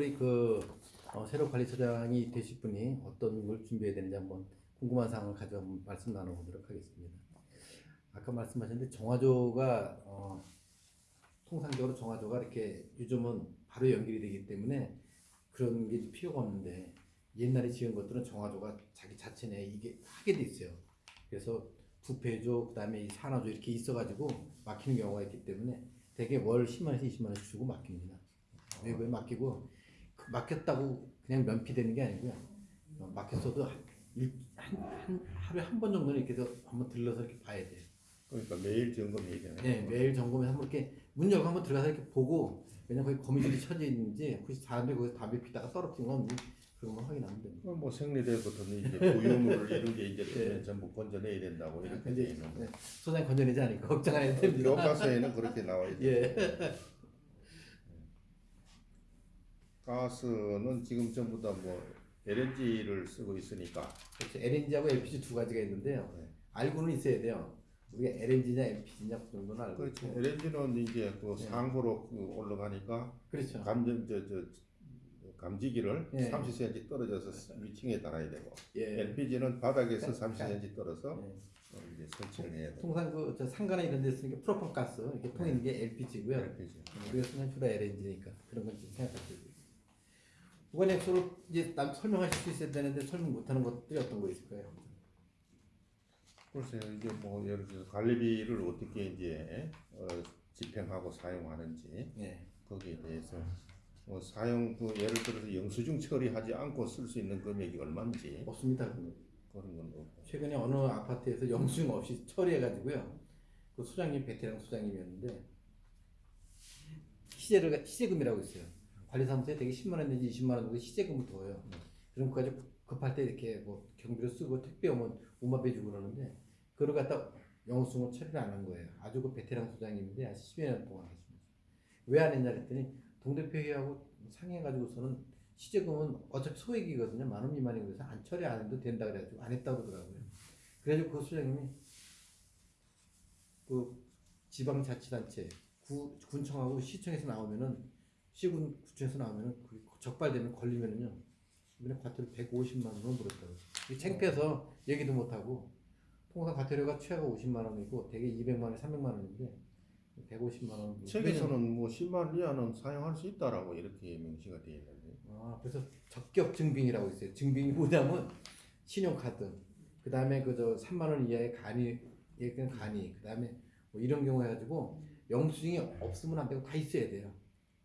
우리 그 어, 새로 관리처장이 되실 분이 어떤 걸 준비해야 되는지 한번 궁금한 사항을 한번 말씀 나눠보도록 하겠습니다. 아까 말씀하셨는데 정화조가 어, 통상적으로 정화조가 이렇게 요즘은 바로 연결이 되기 때문에 그런 게 필요가 없는데 옛날에 지은 것들은 정화조가 자기 자체 내에 이게 하게 돼 있어요. 그래서 부패조 그다음에 이 산화조 이렇게 있어가지고 막히는 경우가 있기 때문에 대개 월 10만 원에서 20만 원씩 주고 맡깁니다. 외부에 맡기고 그 맡겼다고 그냥 면피되는 게 아니고요. 어, 맡겼어도 한, 일- 한, 한 하루에 한 번 정도는 이렇게 해서 한번 들러서 이렇게 봐야 돼요. 그러니까 매일 점검해야 되네. 네, 매일 점검해서 한번 이렇게 문 열고 한번 들어가서 이렇게 보고 왜냐면 거기 거미줄이 쳐져 있는지 혹시 사람들이 거기서 담배 피다가 떨어진 건 없는지 그런 거 확인하면 됩니다. 뭐 생리대부터는 이제 부유물을 이런 게 이제 네. 전부 건져내야 된다고 이렇게 돼 있는 거. 네, 소장님 건져내지 않으니까 걱정 안 해도 됩니다. 교과서에는 그렇게 나와 있죠. 예. 가스는 지금 전부 다 뭐 LNG를 쓰고 있으니까 그렇죠. LNG하고 LPG 두 가지가 있는데요. 네. 알고는 있어야 돼요. 우리가 LNG냐 LPG냐 그 정도는 알고 그렇죠. 있고. LNG는 이제 그 네. 상부로 그 올라가니까 그렇죠. 감전 저 저 감지기를 네. 30cm 떨어져서 위층에 달아야 되고 예. LPG는 바닥에서 가- 30cm 떨어서 네. 어, 이제 설치를 해야 돼. 통상 그저 상가나 이런 데 쓰는 게 프로판 가스 이렇게 통에 있는 게 LPG고요. LPG. 우리가 쓰는 주로 LNG니까 그런 건좀 생각하셔야 돼요. 무관 액수를 이제 남 설명하실 수 있어야 되는데 설명 못하는 것들이 어떤 거 있을까요? 글쎄요 이게 뭐 예를 들어서 관리비를 어떻게 이제 어, 집행하고 사용하는지 예. 거기에 대해서 뭐 사용 그 예를 들어서 영수증 처리하지 않고 쓸 수 있는 금액이 얼마인지 없습니다. 그런 건 없고 최근에 어느 아파트에서 영수증 없이 처리해가지고요. 그 소장님 베테랑 소장님이었는데 시제를 시제금이라고 있어요. 관리사무소에 되게 10만 원 내지 20만 원 정도 시제금을 둬요. 그럼 그거 가지고 급할 때 이렇게 뭐 경비로 쓰고 택배 오면 우마배 주고 그러는데 그걸 갖다 영수증을 처리를 안 한 거예요. 아주 그 베테랑 소장님인데 한 10여 년 동안 하시면서 왜안 했냐 그랬더니 동대표회하고 상의해가지고서는 시제금은 어차피 소액이거든요. 만 원 미만이고 그래서 안 처리 안 해도 된다 그래가지고 안 했다고 그러더라고요. 그래가지고 그 소장님이 그 지방자치단체 구, 군청하고 시청에서 나오면은 시군 구청에서 나오면은 그 적발되면 걸리면은요 이번에 과태료 150만 원을 물었다고. 이게 창피해서 얘기도 못 하고 통상 과태료가 최하가 50만 원이고 대개 200만 원, 300만 원인데 150만 원. 책에서는 뭐 10만 원 이하는 사용할 수 있다라고 이렇게 명시가 되어 있는데 아, 그래서 적격 증빙이라고 있어요. 증빙이 뭐냐면 신용카드, 그 다음에 그저 3만 원 이하의 간이, 예컨 간이, 그 다음에 뭐 이런 경우 해가지고 영수증이 없으면 안 되고 다 있어야 돼요.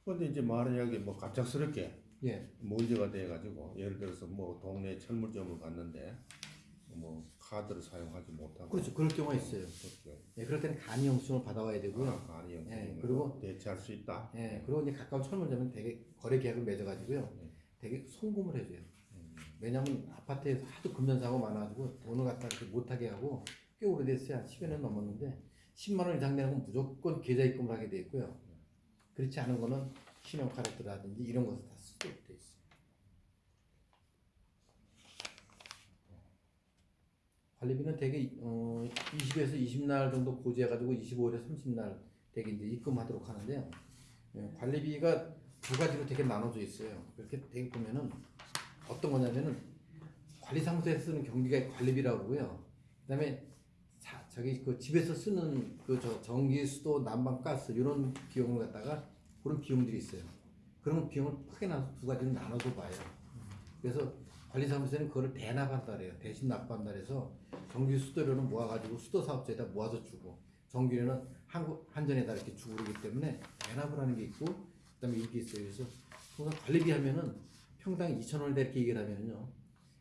근데 이제 만약에 뭐 갑작스럽게 예, 문제가 돼가지고 예를 들어서 뭐 동네 철물점을 갔는데 뭐 카드를 사용하지 못하고 그렇죠. 그럴 경우가 있어요. 그렇죠. 예, 그럴 때는 간이 영수증을 받아와야 되고요. 아, 아니 예, 그리고- 대체할 수 있다. 예, 그리고 이제 가까운 철물점은 되게 거래 계약을 맺어가지고요. 네. 되게 송금을 해줘요. 음. 왜냐면 아파트에서 하도 금전사고 많아가지고 돈을 갖다 이렇게 못하게 하고 꽤 오래됐어요. 한 10여 년 넘었는데 10만 원 이상 내는 건 무조건 계좌 입금을 하게 돼 있고요. 그렇지 않은 거는 신용 카드라든지 이런 것을 다 쓰도록 돼 있어요. 관리비는 대개 어, 20에서 20날 정도 고지해가지고 25일에서 30날 되게 이제 입금하도록 하는데요. 예, 관리비가 두 가지로 되게 나눠져 있어요. 그렇게 되게 보면은 어떤 거냐면은 관리사무소에 쓰는 경비가 관리비라고 그러고요. 그 다음에 자, 저기 그 집에서 쓰는 그저 전기, 수도, 난방, 가스 이런 비용을 갖다가 그런 비용들이 있어요. 그런 비용을 크게 나눠서 두 가지로 나눠서 봐요. 그래서 관리사무소에는 그거를 대납한다 그래요. 대신 납부한다 그래서 전기 수도료는 모아가지고 수도 사업자에다 모아서 주고 전기료는 한국 한전에다 이렇게 주고 그러기 때문에 대납을 하는 게 있고 그다음에 이게 있어요. 그래서 통상 관리비 하면은 평당 2천 원을 이렇게 얘기를 하면은요.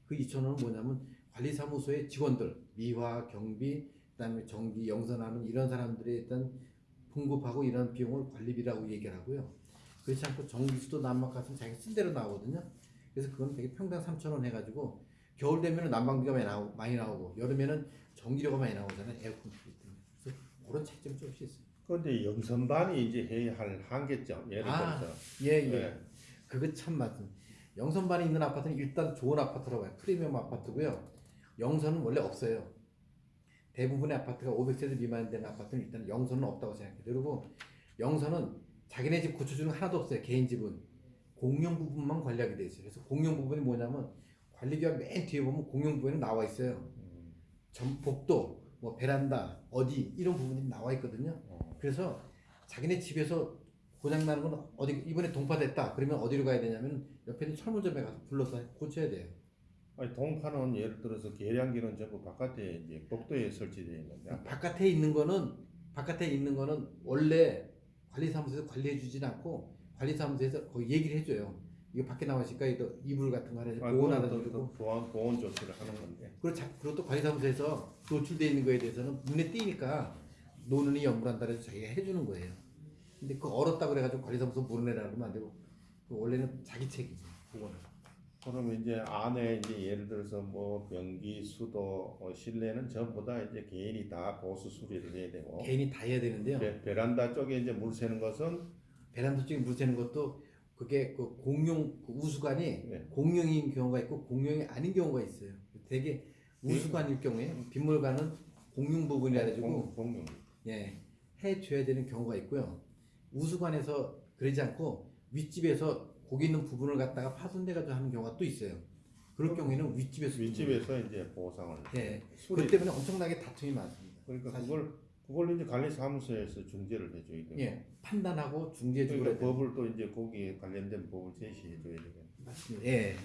그 2천 원은 뭐냐면 관리사무소의 직원들 미화, 경비, 그다음에 전기, 영선하는 이런 사람들에 일단 공급하고 이런 비용을 관리비라고 얘기를 하고요. 그렇지 않고 전기수도 난방가스는 자기 쓴 대로 나오거든요. 그래서 그건 되게 평당 3천 원 해가지고 겨울 되면은 난방비가 많이, 나오, 많이 나오고 여름에는 전기료가 많이 나오잖아요. 에어컨 때문에. 그래서 그런 차이점이 조금씩 있어요. 그런데 영선반이 이제 해야 할 한계점 예를 아, 들어서 예, 예. 네. 그거 참 맞은. 영선반에 있는 아파트는 일단 좋은 아파트라고 봐요. 프리미엄 아파트고요. 영선은 원래 없어요. 대부분의 아파트가 500세대 미만 되는 아파트는 일단 영선은 없다고 생각해요. 그리고 영선은 자기네 집 고쳐주는 거 하나도 없어요. 개인 집은. 공용 부분만 관리하게 돼 있어요. 그래서 공용 부분이 뭐냐면 관리비가 맨 뒤에 보면 공용 부분이 나와 있어요. 전 복도, 뭐 베란다, 어디 이런 부분이 나와 있거든요. 어. 그래서 자기네 집에서 고장 나는 건 어디 이번에 동파됐다. 그러면 어디로 가야 되냐면 옆에 있는 철물점에 가서 불러서 고쳐야 돼요. 아니 동파는 예를 들어서 계량기는 전부 바깥에 이제 복도에 설치되어 있는데 바깥에 있는 거는 바깥에 있는 거는 원래 관리사무소에서 관리해 주진 않고 관리사무소에서 거기 얘기를 해줘요. 이거 밖에 나왔으니까 이거 이불 같은 거 하나 아, 보온하다 주고 또 보안 보온 조치를 하는 건데 그리고, 자, 그리고 또 관리사무소에서 노출돼 있는 거에 대해서는 눈에 띄니까 노는이 연불한다 해서 자기가 해주는 거예요. 근데 그 얼었다 그래가지고 관리사무소 모르내라 그러면 안 되고 그 원래는 자기 책임이에요. 그거는. 그러면 이제 안에 이제 예를 들어서 뭐 변기, 수도, 어, 실내는 전부 다 이제 개인이 다 보수 수리를 해야 되고 개인이 다 해야 되는데요. 베, 베란다 쪽에 이제 물 새는 것은 베란다 쪽에 물 새는 것도 그게 그 공용 그 우수관이 네. 공용인 경우가 있고 공용이 아닌 경우가 있어요. 되게 우수관일 경우에 빗물관은 공용 부분이라 가지고 공- 공용 예, 해줘야 되는 경우가 있고요. 우수관에서 그러지 않고 윗집에서 고기 있는 부분을 갖다가 파손돼가지고 하는 경우가 또 있어요. 그럴 경우에는 윗집에서 윗집에서 이제 보상을 예, 그 때문에 엄청나게 다툼이 많습니다. 그러니까 사실. 그걸 그걸 이제 관리사무소에서 중재를 해줘야 되고 예, 판단하고 중재해 주고 그러니까 그래야 돼요. 법을 또 이제 거기에 관련된 법을 제시해 줘야 되고 맞습니다. 예,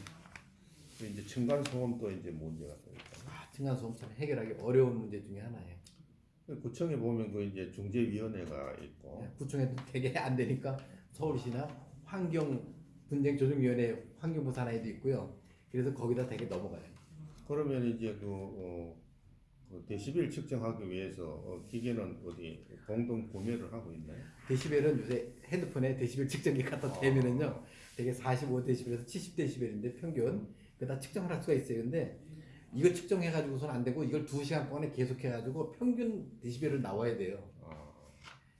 이제 층간 소음도 이제 문제가 되니까 아, 층간소음 참 해결하기 어려운 문제 중에 하나예요. 구청에 보면 그 이제 중재위원회가 있고 예, 구청에도 되게 안 되니까 서울시나 환경 분쟁 조정위원회 환경부 산하에도 있고요. 그래서 거기다 되게 넘어가요. 그러면 이제 그, 어, 그 데시벨 측정하기 위해서 어, 기계는 어디 공동 구매를 하고 있나요? 데시벨은 요새 핸드폰에 데시벨 측정기 갖다 대면은요 되게 45데시벨에서 70데시벨인데 평균 그다 측정을 할 수가 있어요 근데 이거 측정해 가지고선 안 되고 이걸 2시간 동안에 계속 해 가지고 평균 데시벨을 나와야 돼요 아,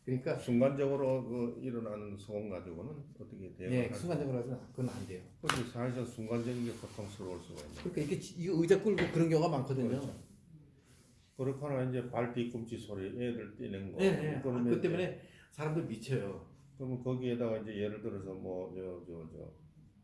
그러니까 순간적으로 그 일어나는 소음 가지고는 어떻게 대응을 예? 순간적으로 하면 그건 안 돼요 그렇게 사실상 순간적인 게 고통스러울 수가 있네요. 그러니까 이게 이거 의자 끌고 그런 경우가 많거든요 그렇죠. 그렇거나 이제 발 뒤꿈치 소리 애들 뛰는 거 예, 예. 아, 그러면 그 이제 때문에 사람들 미쳐요 그러면 거기에다가 이제 예를 들어서 뭐 저 저 저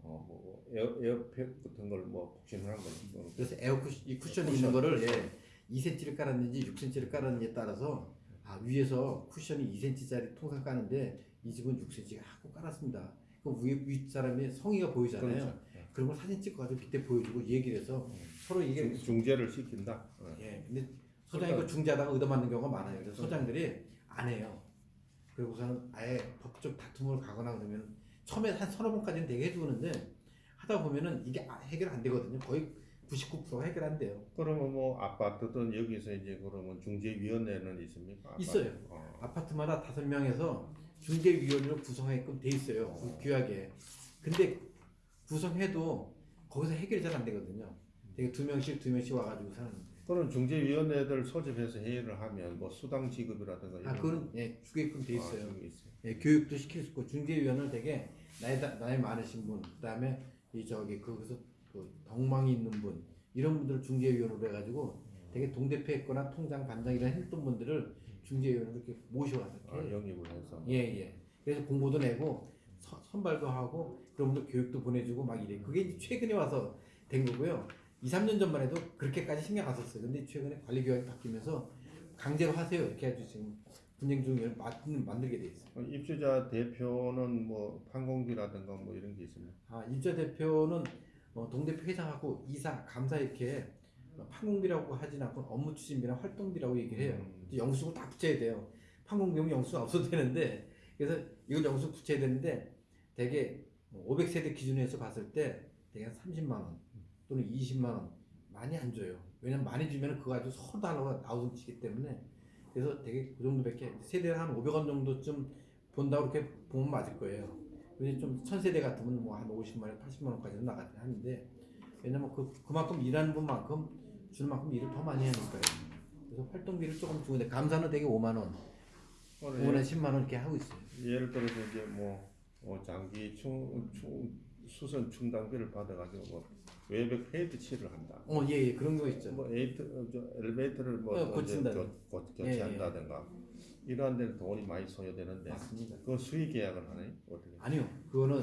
어뭐 에어 air pack 같은 걸 뭐 푹신한 걸 뭐, 그래서 에어 쿠션, 이 쿠션이 쿠션. 있는 거를 예, 2cm를 깔았는지 6cm를 깔았는지에 따라서 아 위에서 쿠션이 2cm짜리 통상 까는데 이 집은 6cm 하고 깔았습니다. 그 위에 윗 사람의 성의가 보이잖아요. 그렇죠. 그런 걸 사진 찍고 가지고 밑에 보여주고 얘기를 해서 서로 이게 중, 중재를 시킨다. 어. 예 근데 소장이 그 중재하다가 얻어맞는 경우가 많아요. 그래서 소장들이 안 해요. 그리고서는 아예 법적 다툼을 가거나 그러면 처음에 한 서너 번까지는 되게 해주는데 하다 보면은 이게 아- 해결 안 되거든요. 거의 99%가 해결 안 돼요. 그러면 뭐 아파트든 여기서 이제 그러면 중재위원회는 있습니까? 아파트? 있어요. 어. 아파트마다 다섯 명에서 중재위원회를 구성하게끔 돼 있어요. 그 규약에. 근데 구성해도 거기서 해결이 잘 안 되거든요. 되게 두 명씩 두 명씩 와가지고 사는. 그런 중재위원회들 소집해서 회의를 하면 뭐 수당 지급이라든가 아 그건 예 주게끔 돼 있어요. 아, 있어요. 예, 교육도 시킬 수 있고 중재위원을 되게 나이 다- 나이 많으신 분, 그다음에 이 저기 거기서 그 덕망이 있는 분 이런 분들을 중재위원으로 해가지고 되게 동대표 했거나 통장 반장 이런 했던 분들을 중재위원으로 이렇게 모셔와서 아, 영입을 해서 예, 예. 그래서 공모도 내고 서- 선발도 하고 그런 분들 교육도 보내주고 막 이래. 그게 이제 최근에 와서 된 거고요. 2, 3년 전만 해도 그렇게까지 신경 안 썼어요. 근데 최근에 관리 교육이 바뀌면서 강제로 하세요. 이렇게 해가지고 지금 분쟁 중을 만들게 돼 있어요. 어, 입주자 대표는 뭐 판공비라든가 뭐 이런 게 있습니다. 아, 입자 대표는 어, 동대표 회장하고 이사, 감사 이렇게 어, 판공비라고 하진 않고 업무 추진비나 활동비라고 얘기를 해요. 음. 영수를 다 붙여야 돼요. 판공비면 영수가 없어도 되는데 그래서 이걸 영수 붙여야 되는데 되게 500세대 기준에서 봤을 때 되게 한 30만 원 또는 20만 원 많이 안 줘요. 왜냐면 많이 주면 그거 가지고 서로 달라고 나우성 치기 때문에 그래서 되게 그 정도밖에 세대를 한 500원 정도쯤 본다고 그렇게 보면 맞을 거예요. 근데 좀 천세대 같으면 뭐 한 50만 원, 80만 원까지는 나가긴 하는데 왜냐면 그 그만큼 일하는 분만큼 주는 만큼 일을 더 많이 하니까요. 그래서 활동비를 조금 주는데 감사는 되게 5만 원, 5만 원, 10만 원 이렇게 하고 있어요. 예를 들어서 이제 뭐 어, 장기 충, 충, 수선 충당비를 받아가지고 뭐 외벽 페인트 칠을 한다. 어, 예, 예, 그런 거 있죠. 뭐 에이트, 어, 저 엘리베이터를 뭐 어, 고친다. 교, 고, 예, 예. 이러한 데는 돈이 많이 소요되는데 맞습니다. 그 수의 계약을 하나요? 어떻게? 아니요, 그거는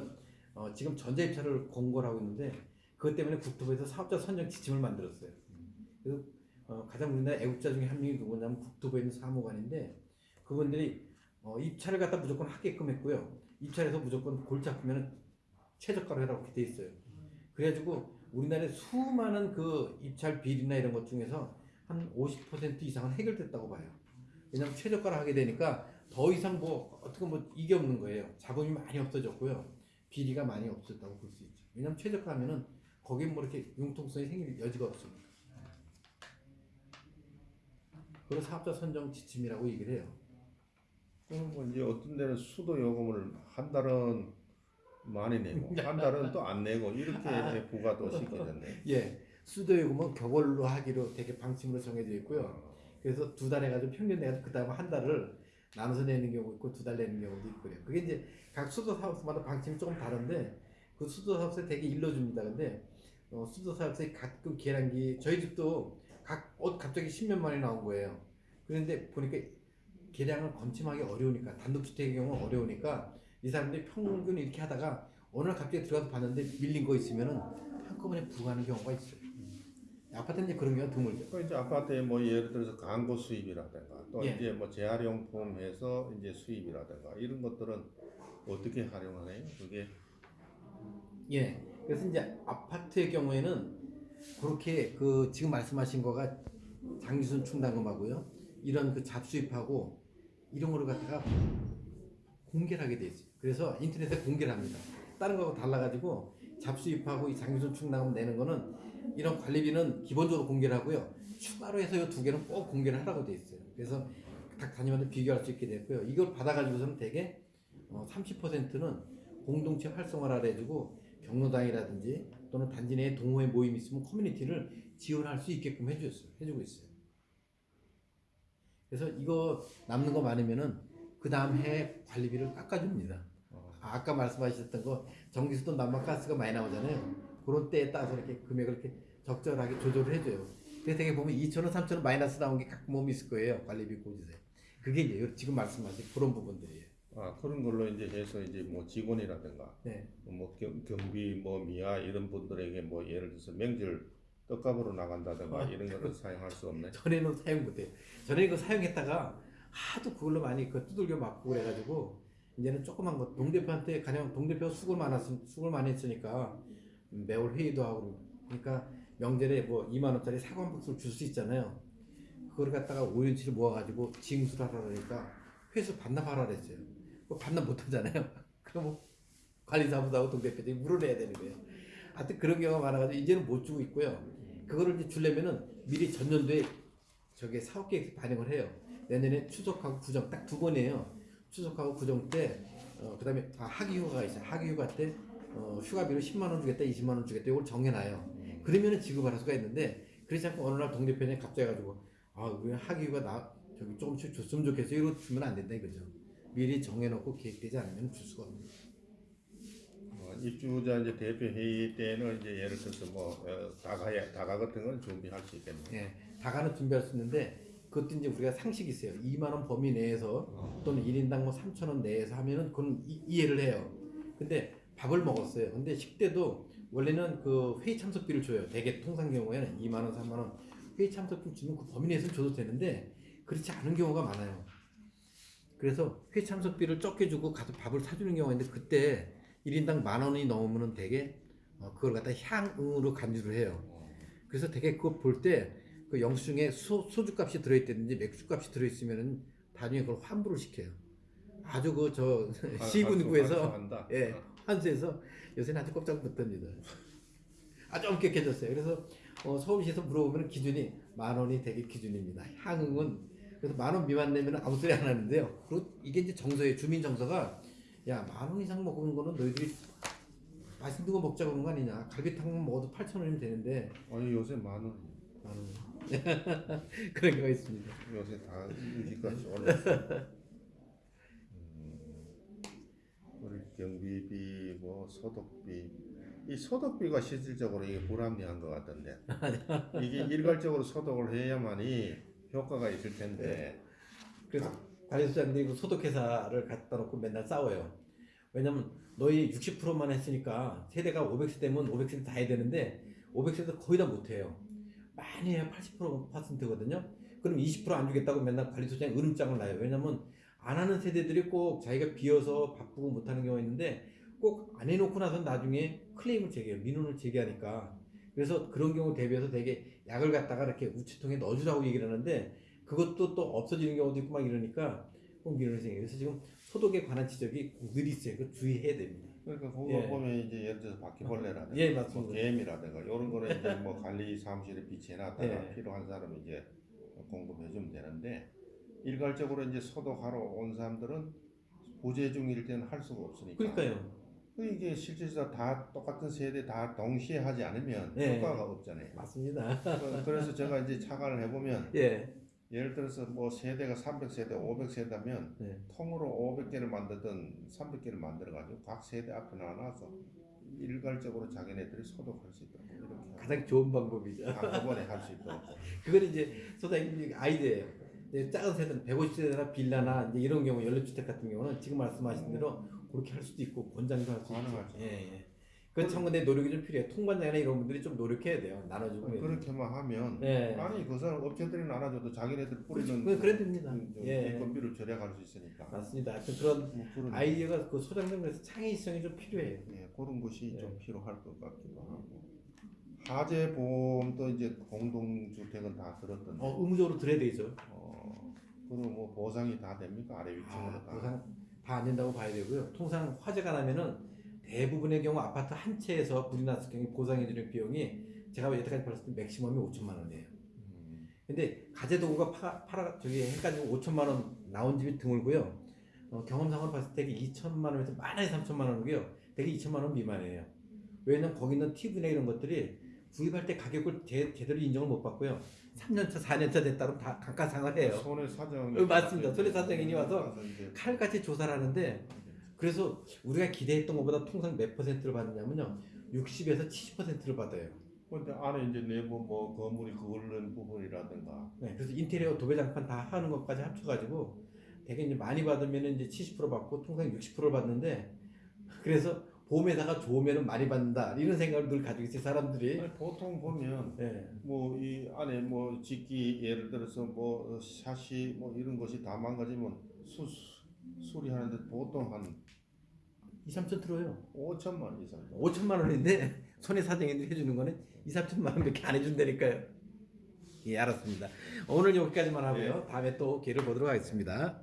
어, 어, 지금 전자입찰을 공고를 하고 있는데 그것 때문에 국토부에서 사업자 선정 지침을 만들었어요. 그래서 어, 가장 우리나라 애국자 중에 한 명이 누구냐면 국토부에 있는 사무관인데 그분들이 어, 입찰을 갖다 무조건 하게끔 했고요. 입찰해서 무조건 골치 아프면 최저가로 해라고 이렇게 돼 있어요. 그래가지고 우리나라에 수많은 그 입찰 비리나 이런 것 중에서 한 50% 이상은 해결됐다고 봐요. 왜냐하면 최저가를 하게 되니까 더 이상 뭐 어떻게 뭐 이게 없는 거예요. 자금이 많이 없어졌고요. 비리가 많이 없었다고 볼 수 있죠. 왜냐하면 최저가 하면은 거기 뭐 이렇게 융통성이 생길 여지가 없습니다. 그래서 사업자 선정 지침이라고 얘기를 해요. 그럼 뭐 이제 어떤 데는 수도 요금을 한 달은 많이 내고 한 달은 또 안 내고 이렇게 부과도 시켜졌네. 예, 수도 요금은 격월로 하기로 되게 방침으로 정해져 있고요. 그래서 두 달 해가지고 평균 내가지고 그 다음에 한 달을 나눠서 내는 경우 있고 두 달 내는 경우도 있고 그래요. 그게 이제 각 수도 사업소마다 방침이 조금 다른데 그 수도 사업소에 되게 일러줍니다. 근데 어, 수도 사업소에 가끔 계량기 저희 집도 각 어, 갑자기 10년 만에 나온 거예요. 그런데 보니까 계량을 검침하기 어려우니까 단독주택의 경우 어려우니까 이 사람들이 평균 이렇게 하다가 어느 날 갑자기 들어가서 봤는데 밀린 거 있으면은 한꺼번에 부과하는 경우가 있어요. 아파트는 이제 그런 경우가 드물죠. 그 이제 아파트에 뭐 예를 들어서 광고 수입이라든가 또 예. 이제 뭐 재활용품 해서 이제 수입이라든가 이런 것들은 어떻게 활용하나요? 그게 예. 그래서 이제 아파트의 경우에는 그렇게 그 지금 말씀하신 거가 장기순 충당금하고요. 이런 그 잡수입하고 이런 거를 갖다가 공개를 하게 돼 있어요. 그래서 인터넷에 공개를 합니다. 다른 거하고 달라가지고 잡수입하고 이 장기순 충당금 내는 거는 이런 관리비는 기본적으로 공개를 하고요. 추가로 해서 이 두 개는 꼭 공개를 하라고 돼 있어요. 그래서 각 단위마다 비교할 수 있게 됐고요. 이걸 받아가지고서는 어, 30%는 공동체 활성화를 해주고 경로당이라든지 또는 단지 내에 동호회 모임 이 있으면 커뮤니티를 지원할 수 있게끔 해줬어요. 해주고 있어요. 그래서 이거 남는 거 많으면은 그 다음 해 관리비를 깎아줍니다. 어. 아, 아까 말씀하셨던 거 전기수도 난방가스가 많이 나오잖아요. 그런 때에 따라서 이렇게 금액을 이렇게 적절하게 조절을 해줘요. 그래서 되게 보면 2천 원, 3천 원 마이너스 나온 게 가끔 몸 있을 거예요. 관리비 고지세. 그게 이제 지금 말씀하신 그런 부분들이에요. 아 그런 걸로 이제 해서 이제 뭐 직원이라든가 네. 뭐 경, 경비 뭐 미아 이런 분들에게 뭐 예를 들어서 명절 떡값으로 나간다든가 아, 이런 거를 사용할 수 없네. 전에는 사용 못해요. 전에 이거 사용했다가 하도 그걸로 많이 그 두들겨 맞고 그래가지고 이제는 조그만 거 동대표한테 가령 동대표 수고를 많았 수고를 많이 했으니까 매월 회의도 하고 그러니까 명절에 뭐 2만 원짜리 사과 한 박스를 줄 수 있잖아요. 그걸 갖다가 5년치를 모아가지고 징수를 하라 그러니까 회수 반납하라 그랬어요. 그거 반납 못 하잖아요. 그럼 관리사무소하고 동대표들이 물어내야 되는 거예요. 하여튼 그런 경우가 많아가지고 이제는 못 주고 있고요. 그거를 이제 주려면은 미리 전년도에 저게 사업 계획 반영을 해요. 내년에 추석하고 구정 딱 두 번이에요. 추석하고 구정 때, 어, 그 다음에 아, 하기휴가가 있어요. 하기휴가 때 어, 휴가비로 10만 원 주겠다, 20만 원 주겠다 이걸 정해놔요. 그러면은 지급할 수가 있는데 그렇지 않고 어느 날 동대표님 갑자기 가지고 아 우리 하기휴가 나 저기 조금씩 줬으면 좋겠어요. 이거 주면 안 된다 이거죠. 미리 정해놓고 계획되지 않으면 줄 수가 없는. 어, 입주자 이제 대표 회의 때는 이제 예를 들어서 뭐 어, 다가 다가 같은 건 준비할 수 있겠네. 예, 다가는 준비할 수 있는데 그것도 이제 우리가 상식이 있어요. 2만 원 범위 내에서 또는 1인당 뭐 3천 원 내에서 하면은 그건 이, 이해를 해요. 근데 밥을 먹었어요. 근데 식대도 원래는 그 회의 참석비를 줘요. 대개 통상 경우에는 2만 원, 3만 원 회의 참석비 주면 그 범위 내에서 줘도 되는데 그렇지 않은 경우가 많아요. 그래서 회의 참석비를 적게 주고 가서 밥을 사주는 경우가 있는데 그때 1인당 만 원이 되게 어, 그걸 갖다 향응으로 간주를 해요. 그래서 되게 그거 볼 때 그 영수증에 소, 소주값이 들어있다든지 맥주값이 들어있으면은 나중에 그걸 환불을 시켜요. 아주 그저 아, 시군구에서. 예 환수해서 요새는 아주 꼼짝 못합니다. 아주 엄격해졌어요. 그래서 어, 서울시에서 물어보면 기준이 만 원이 되게 기준입니다. 향응은 그래서 만 원 미만 내면 아무 소리 안 하는데요. 그리고 이게 이제 정서예요. 주민 정서가 야 만 원 이상 먹은 거는 너희들이 맛있는 거 먹자 그런 거 아니냐. 갈비탕 먹어도 8천 원이면 되는데 아니 요새 만 원. 만 원. 그런 경우가 있습니다. 요새 다 유지까지 올랐어. 음, 우리 경비비 뭐 소독비 이 소독비가 실질적으로 이게 불합리한 것 같던데 이게 일괄적으로 소독을 해야만이 효과가 있을 텐데 그래서 관리소장들이 그 소독회사를 갖다 놓고 맨날 싸워요. 왜냐면 너희 60%만 했으니까 세대가 500세대면 500세대 다 해야 되는데 500세대 거의 다 못해요. 많이 해야 80%거든요. 그럼 20%안 주겠다고 맨날 관리소장에 으름장을 놔요. 왜냐면 안 하는 세대들이 꼭 자기가 비어서 바쁘고 못하는 경우가 있는데 꼭 안 해놓고 나서 나중에 클레임을 제기해요. 민원을 제기하니까. 그래서 그런 경우 대비해서 되게 약을 갖다가 이렇게 우체통에 넣어주라고 얘기를 하는데 그것도 또 없어지는 경우도 있고 막 이러니까 꼭 민원이 생겨요. 그래서 지금 소독에 관한 지적이 늘 있어요. 그 주의해야 됩니다. 그러니까 그거 예. 보면 이제 예를 들어서 바퀴벌레라든가 예, 뭐 맞습니다. 개미라든가 이런 거는 이제 뭐 관리 사무실에 비치해놨다가 예. 필요한 사람이 이제 공급해주면 되는데 일괄적으로 이제 소독하러 온 사람들은 보제 중일 때는 할 수가 없으니까. 그러니까요. 그 이게 실질上다 똑같은 세대 다 동시에 하지 않으면 예. 효과가 없잖아요. 맞습니다. 그- 그래서 제가 이제 착안을 해보면 예. 예를 들어서 뭐 세대가 300세대, 500세대면 네. 통으로 500개를 만들든 300개를 만들어가지고 각 세대 앞에 놔놔서 일괄적으로 자기네들이 소독할 수 있도록 이렇게 가장 좋은 방법이죠. 한꺼번에 할 수 있도록 그건 이제 소장님 아이디어예요. 작은 세대는 150세대나 빌라나 이제 이런 경우 연립주택 같은 경우는 지금 말씀하신 대로 그렇게 할 수도 있고 권장도 할 수. 가능하죠. 예, 예. 그참 근데 노력이 좀 필요해요. 통관장이나 이런 분들이 좀 노력해야 돼요. 나눠주고. 그렇게만 하면 예. 아니 그 사람 업체들이 나눠줘도 자기네들 뿌리는 그래, 그래 됩니다. 그- 좀 예. 인건비를 절약할 수 있으니까 맞습니다. 하여튼 그런 뭐 그런 아이디어가 그 소장님에서 창의성이 좀 필요해요. 예, 그런 것이 예. 좀 필요할 것 같기도 하고 하재 보험도 이제 공동주택은 다 들었던데 어, 의무적으로 들어야 되죠. 어, 그럼 뭐 보상이 다 됩니까 아래 위층으로 아, 다 보상 다 안 된다고 봐야 되고요. 통상 화재가 나면은 대부분의 경우 아파트 한 채에서 불이 났을 경우 보상해주는 비용이 제가 여태까지 봤을 때 맥시멈이 5천만 원이에요. 음, 근데 가재도구가 파, 팔아 저기 해가지고 5천만 원 나온 집이 드물고요. 어, 경험상으로 봤을 때 2천만 원에서 많아야 3천만 원이고요. 되게 2천만 원 미만이에요. 왜냐면 거기 있는 TV나 이런 것들이 구입할 때 가격을 제, 제대로 인정을 못 받고요. 3년차, 4년차 됐다면 다 감가상을 해요. 손해 사정 어, 맞습니다. 손해 사정인이 와서 칼같이 조사를 하는데 그래서 우리가 기대했던 것보다 통상 몇 퍼센트를 받느냐면요. 60에서 70%를 받아요. 근데 안에 이제 내부 뭐 건물이 그을른 부분이라든가 네, 그래서 인테리어 도배장판 다 하는 것까지 합쳐가지고 되게 이제 많이 받으면 이제 70% 받고 통상 60%를 받는데 그래서 보험회사가 좋으면 많이 받는다 이런 생각을 늘 가지고 있어요 사람들이. 아니, 보통 보면 네. 뭐이 안에 뭐 짓기 예를 들어서 뭐 샷이 뭐 이런 것이 다 망가지면 수 수리하는데 보통 한 2, 3천 들어요. 5천만 이상 5천만 원인데 손해 사정인들이 해주는 거는 2, 3천만 원밖에 안 해준다니까요. 예, 알았습니다. 오늘 여기까지만 하고요. 다음에 또 기회를 보도록 하겠습니다.